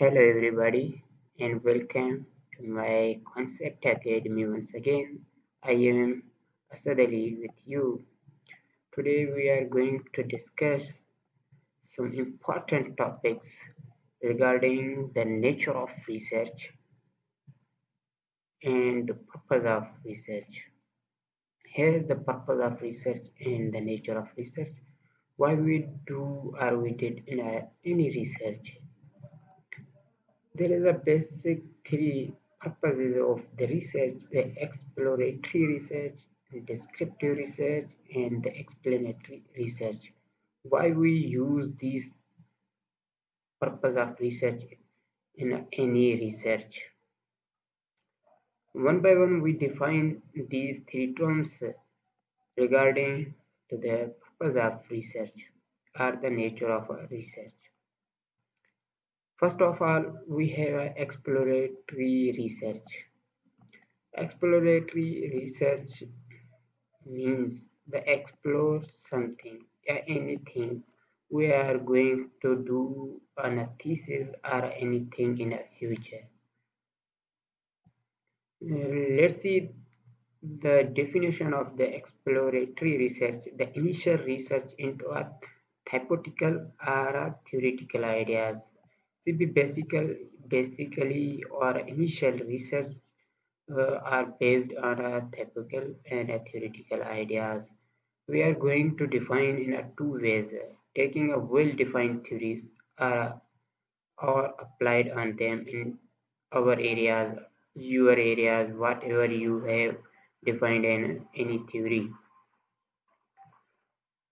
Hello everybody and welcome to my Concept Academy once again. I am Asad Ali with you. Today we are going to discuss some important topics regarding the nature of research and the purpose of research. Here the purpose of research and the nature of research. Why we do or we did a, uh, any research there is a basic three purposes of the research, the exploratory research, the descriptive research, and the explanatory research. Why we use these purpose of research in any research. One by one we define these three terms regarding to the purpose of research or the nature of research. First of all, we have exploratory research. Exploratory research means the explore something, uh, anything. We are going to do on a thesis or anything in the future. Let's see the definition of the exploratory research, the initial research into a hypothetical or a theoretical ideas CB basically, basically or initial research uh, are based on a typical and a theoretical ideas. We are going to define in a two ways, taking a well-defined theories are or applied on them in our areas, your areas, whatever you have defined in any theory.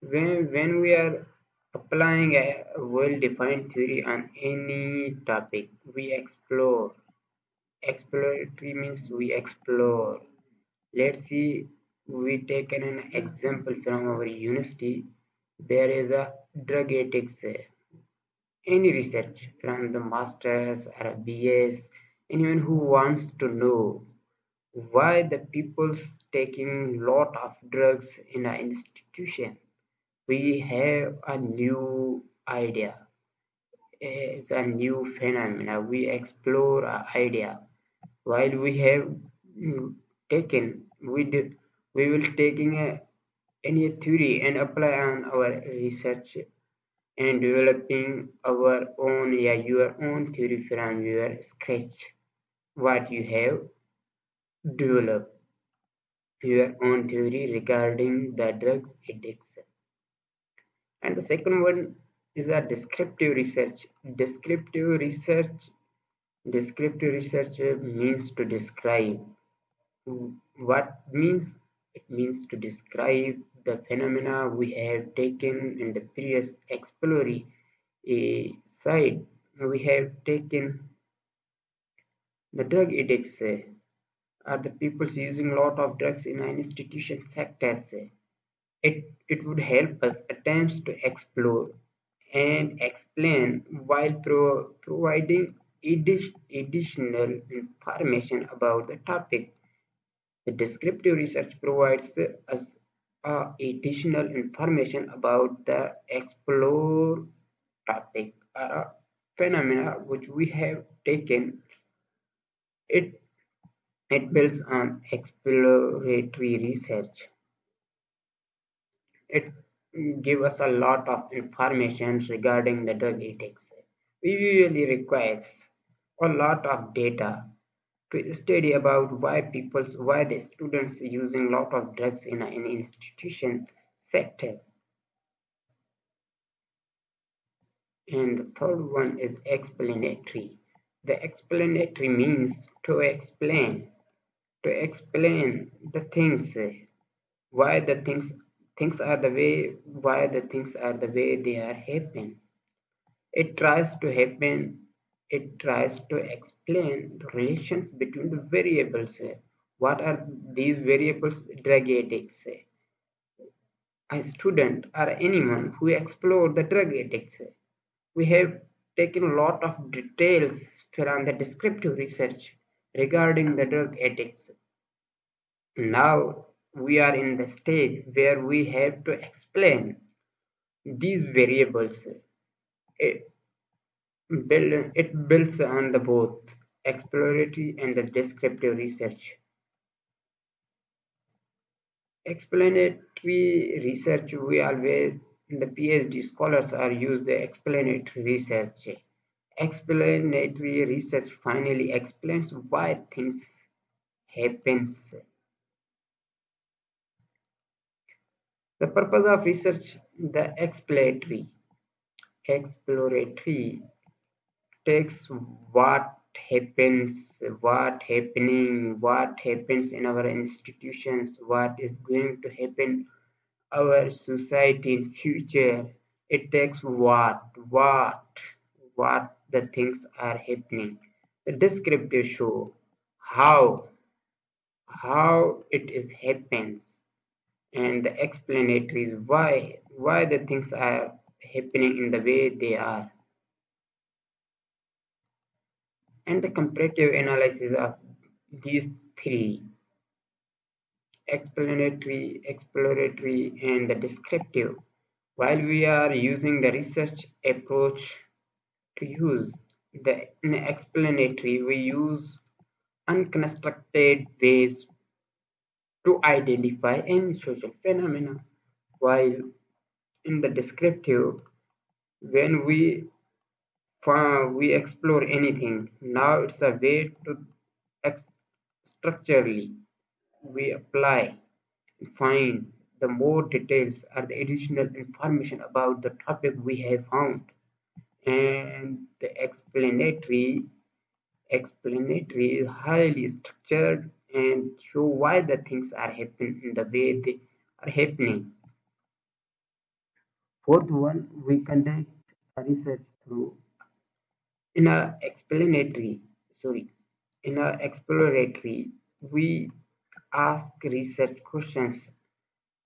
When, when we are Applying a well-defined theory on any topic, we explore. Exploratory means we explore. Let's see, we take an example from our university. There is a drug ethics. Uh, any research from the masters or a BS, anyone who wants to know why the people's taking lot of drugs in an institution we have a new idea. It's a new phenomena. We explore an idea. While we have mm, taken we we will taking a, any theory and apply on our research and developing our own yeah your own theory from your scratch. What you have developed. Your own theory regarding the drugs addicts and the second one is a descriptive research. Descriptive research descriptive research means to describe. What means? It means to describe the phenomena we have taken in the previous exploratory uh, side. We have taken the drug addicts uh, are the people using a lot of drugs in an institution sector uh, it, it would help us attempts to explore and explain while pro providing additional information about the topic. The descriptive research provides us uh, additional information about the explore topic or phenomena which we have taken. It, it builds on exploratory research it gives us a lot of information regarding the drug addicts. We usually requires a lot of data to study about why people, why the students using a lot of drugs in an institution sector. And the third one is explanatory. The explanatory means to explain, to explain the things, why the things things are the way why the things are the way they are happening. It tries to happen it tries to explain the relations between the variables. What are these variables? Drug addicts a student or anyone who explore the drug addicts we have taken a lot of details from the descriptive research regarding the drug addicts now we are in the stage where we have to explain these variables eh, Build, it builds on the both exploratory and the descriptive research. Explanatory research, we always, the PhD scholars are use the explanatory research. Explanatory research finally explains why things happens. The purpose of research, the exploratory, exploratory takes what happens, what happening, what happens in our institutions, what is going to happen our society in future. It takes what, what, what the things are happening. The descriptive show how, how it is happens, and the explanatory is why, why the things are happening in the way they are. and the comparative analysis of these three explanatory, exploratory, and the descriptive. While we are using the research approach to use the explanatory, we use unconstructed ways to identify any social phenomena. While in the descriptive, when we we explore anything. Now it's a way to structurally we apply, find the more details or the additional information about the topic we have found, and the explanatory explanatory is highly structured and show why the things are happening in the way they are happening. Fourth one, we conduct research through in a explanatory sorry in a exploratory we ask research questions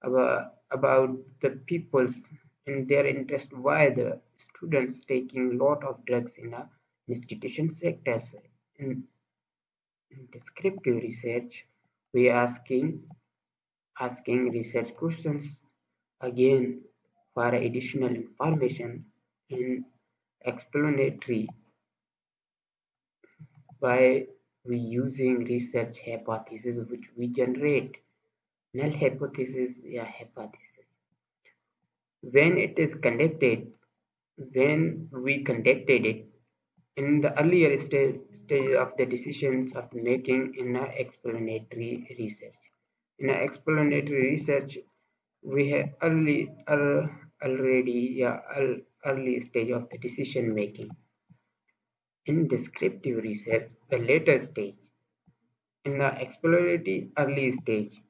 about, about the people's and their interest why the students taking lot of drugs in a institution sectors in, descriptive research we asking asking research questions again for additional information in explanatory. By we using research hypothesis which we generate? Null hypothesis yeah hypothesis. When it is conducted when we conducted it in the earlier stage, stage of the decisions of making in a explanatory research. In a explanatory research we have early uh, already yeah early stage of the decision making. In descriptive research, the later stage, in the exploratory early stage,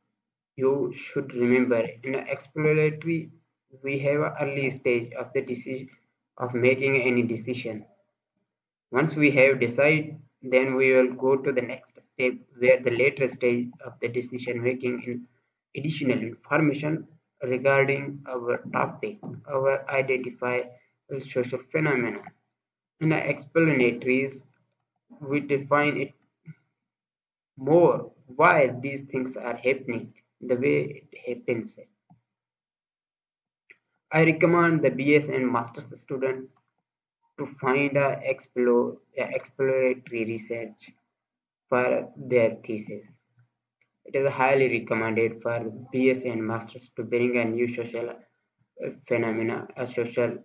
you should remember in the exploratory we have an early stage of the decision of making any decision. Once we have decided, then we will go to the next step where the later stage of the decision making in additional information regarding our topic, our identify social phenomena. In the explanatories, we define it more why these things are happening the way it happens. I recommend the BS and Master's student to find a explore a exploratory research for their thesis. It is highly recommended for BS and Masters to bring a new social phenomena, a social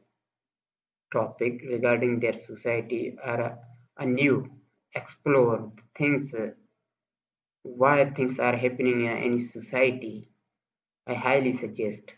topic regarding their society or a new explore things uh, why things are happening in any society i highly suggest